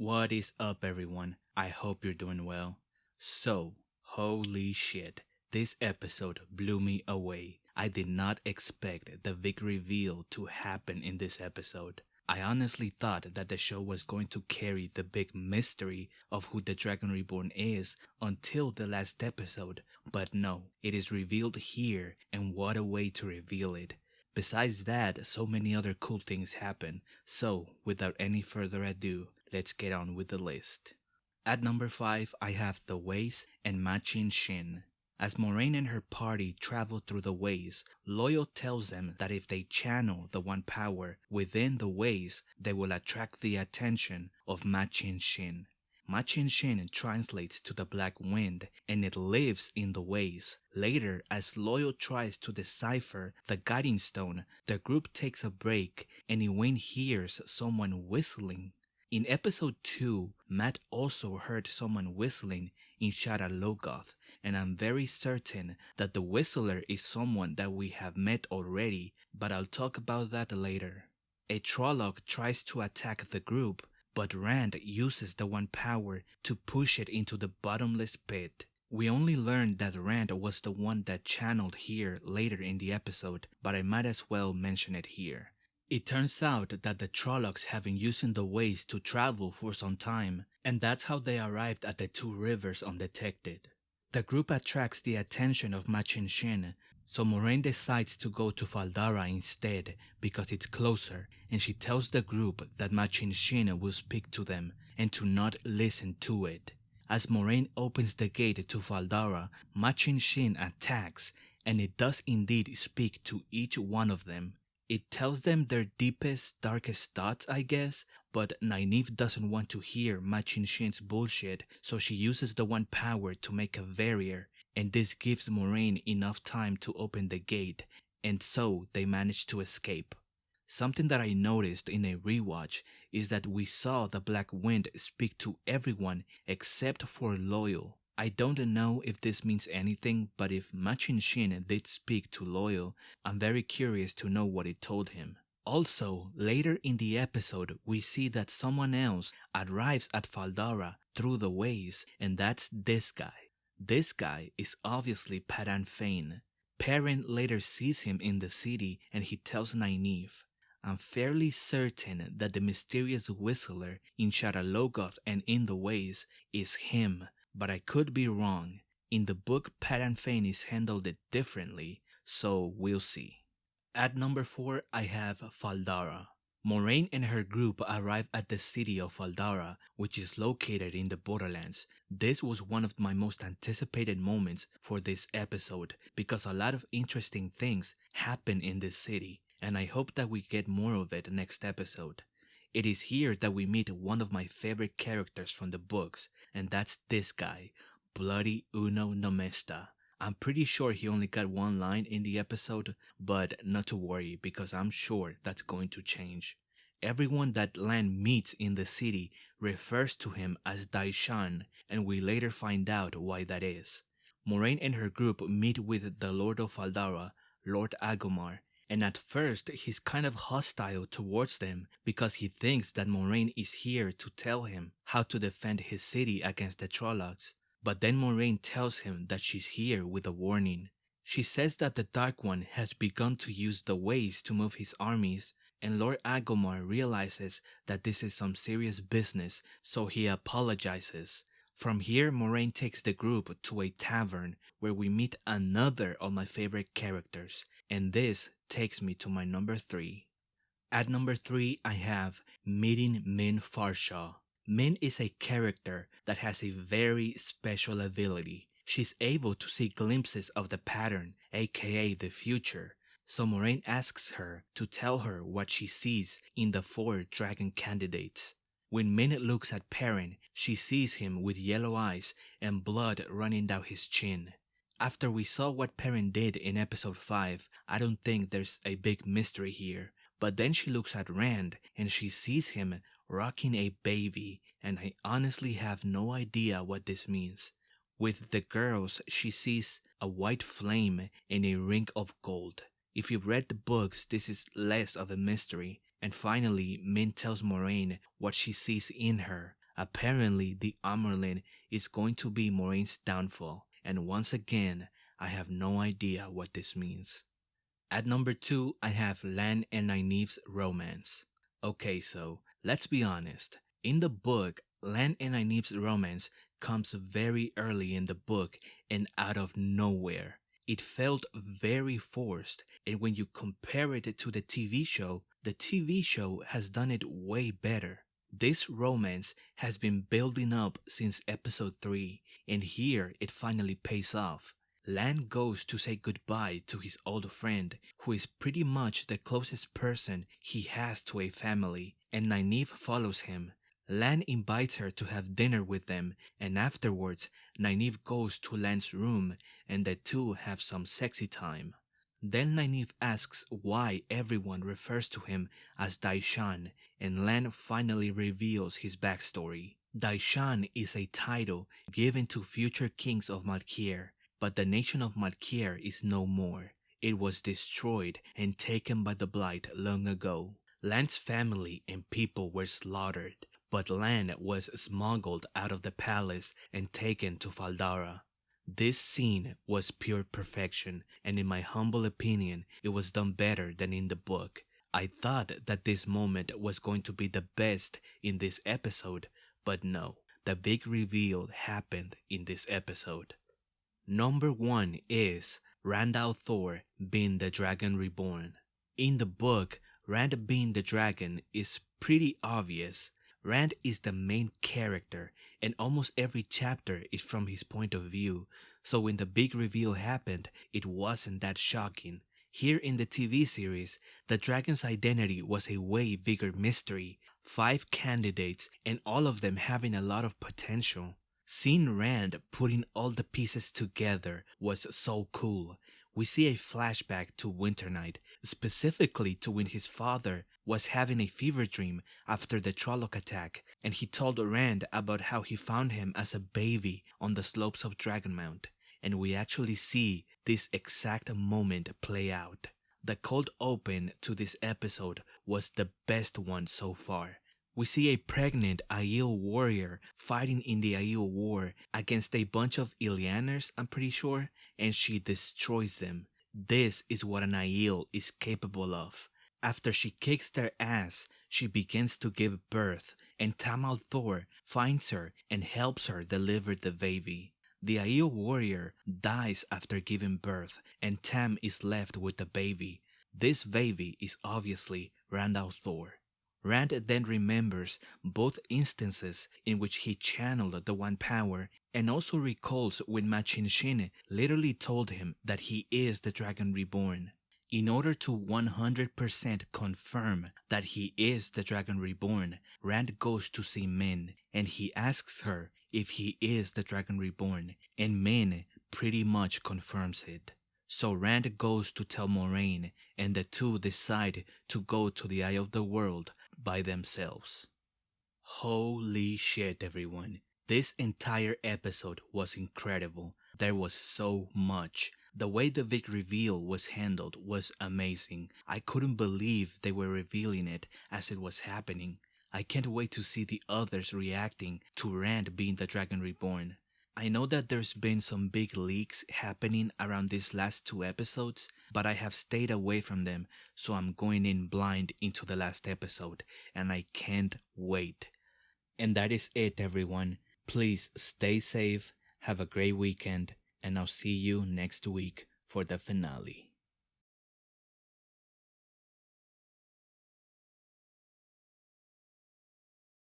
What is up, everyone? I hope you're doing well. So, holy shit, this episode blew me away. I did not expect the big reveal to happen in this episode. I honestly thought that the show was going to carry the big mystery of who the Dragon Reborn is until the last episode, but no, it is revealed here, and what a way to reveal it. Besides that, so many other cool things happen. So, without any further ado, let's get on with the list. At number 5, I have The Ways and Machin Shin. As Moiraine and her party travel through the ways, Loial tells them that if they channel the one power within the ways, they will attract the attention of Machin Shin. Machin Shin translates to the black wind and it lives in the ways. Later, as Loial tries to decipher the guiding stone, the group takes a break and Egwene hears someone whistling. In episode 2, Mat also heard someone whistling in Shadar Logoth, and I'm very certain that the whistler is someone that we have met already, but I'll talk about that later. A Trolloc tries to attack the group, but Rand uses the one power to push it into the bottomless pit. We only learned that Rand was the one that channeled here later in the episode, but I might as well mention it here. It turns out that the Trollocs have been using the ways to travel for some time, and that's how they arrived at the two rivers undetected. The group attracts the attention of Machin Shin, so Moiraine decides to go to Fal Dara instead because it's closer, and she tells the group that Machin Shin will speak to them and to not listen to it. As Moiraine opens the gate to Fal Dara, Machin Shin attacks, and it does indeed speak to each one of them. It tells them their deepest, darkest thoughts, I guess, but Nynaeve doesn't want to hear Machin Shin's bullshit, so she uses the one power to make a barrier, and this gives Moiraine enough time to open the gate, and so they manage to escape. Something that I noticed in a rewatch is that we saw the Black Wind speak to everyone except for Loial. I don't know if this means anything, but if Machin Shin did speak to Loial, I'm very curious to know what it told him. Also, later in the episode, we see that someone else arrives at Fal Dara through the ways, and that's this guy. This guy is obviously Padan Fain. Perrin later sees him in the city and he tells Nynaeve, I'm fairly certain that the mysterious whistler in Shadar Logoth and in the ways is him but I could be wrong. In the book, Padan Fain is handled it differently, so we'll see. At number 4, I have Faldara. Moiraine and her group arrive at the city of Fal Dara, which is located in the Borderlands. This was one of my most anticipated moments for this episode because a lot of interesting things happen in this city, and I hope that we get more of it next episode. It is here that we meet one of my favorite characters from the books, and that's this guy, Bloody Uno Nomesta. I'm pretty sure he only got one line in the episode, but not to worry because I'm sure that's going to change. Everyone that Lan meets in the city refers to him as Dai Shan, and we later find out why that is. Moiraine and her group meet with the Lord of Fal Dara, Lord Agelmar, and at first he's kind of hostile towards them because he thinks that Moiraine is here to tell him how to defend his city against the Trollocs. But then Moiraine tells him that she's here with a warning. She says that the Dark One has begun to use the ways to move his armies, and Lord Agelmar realizes that this is some serious business, so he apologizes. From here, Moiraine takes the group to a tavern where we meet another of my favorite characters, and this takes me to my number 3. At number 3, I have meeting Min Farshaw. Min is a character that has a very special ability. She's able to see glimpses of the pattern, aka the future. So Moiraine asks her to tell her what she sees in the four dragon candidates. When Min looks at Perrin, she sees him with yellow eyes and blood running down his chin. After we saw what Perrin did in episode 5, I don't think there's a big mystery here. But then she looks at Rand and she sees him rocking a baby, and I honestly have no idea what this means. With the girls, she sees a white flame and a ring of gold. If you've read the books, this is less of a mystery. And finally, Min tells Moiraine what she sees in her, Apparently, the Amyrlin is going to be Moiraine's downfall, and once again, I have no idea what this means. At number two, I have Lan and Nynaeve's romance. Okay, so let's be honest. In the book, Lan and Nynaeve's romance comes very early in the book and out of nowhere. It felt very forced, and when you compare it to the TV show, the TV show has done it way better. This romance has been building up since episode 3, and here it finally pays off. Lan goes to say goodbye to his old friend, who is pretty much the closest person he has to a family, and Nynaeve follows him. Lan invites her to have dinner with them, and afterwards, Nynaeve goes to Lan's room and the two have some sexy time. Then Nynaeve asks why everyone refers to him as Dai Shan, and Lan finally reveals his backstory. Dai Shan is a title given to future kings of Malkier, but the nation of Malkier is no more. It was destroyed and taken by the Blight long ago. Lan's family and people were slaughtered, but Lan was smuggled out of the palace and taken to Fal Dara. This scene was pure perfection, and in my humble opinion, it was done better than in the book. I thought that this moment was going to be the best in this episode, but no, the big reveal happened in this episode. Number one is Rand al'Thor being the Dragon Reborn. In the book, Rand being the dragon is pretty obvious. Rand is the main character, and almost every chapter is from his point of view, so when the big reveal happened, it wasn't that shocking. Here in the TV series, the dragon's identity was a way bigger mystery. Five candidates, and all of them having a lot of potential. Seeing Rand putting all the pieces together was so cool. We see a flashback to Winter Winternight, specifically to when his father was having a fever dream after the Trolloc attack, and he told Rand about how he found him as a baby on the slopes of Dragonmount, and we actually see this exact moment play out. The cold open to this episode was the best one so far. We see a pregnant Aiel warrior fighting in the Aiel war against a bunch of Ilianers, I'm pretty sure, and she destroys them. This is what an Aiel is capable of. After she kicks their ass, she begins to give birth, and Tam al'Thor finds her and helps her deliver the baby. The Aiel warrior dies after giving birth, and Tam is left with the baby. This baby is obviously Rand al'Thor. Rand then remembers both instances in which he channeled the One Power and also recalls when Machin Shin literally told him that he is the Dragon Reborn. In order to 100% confirm that he is the Dragon Reborn, Rand goes to see Min and he asks her if he is the Dragon Reborn, and Min pretty much confirms it. So Rand goes to tell Moiraine, and the two decide to go to the Eye of the World by themselves. Holy shit, everyone. This entire episode was incredible. There was so much. The way the big reveal was handled was amazing. I couldn't believe they were revealing it as it was happening. I can't wait to see the others reacting to Rand being the Dragon Reborn. I know that there's been some big leaks happening around these last two episodes, but I have stayed away from them, so I'm going in blind into the last episode, and I can't wait. And that is it, everyone. Please stay safe, have a great weekend, and I'll see you next week for the finale.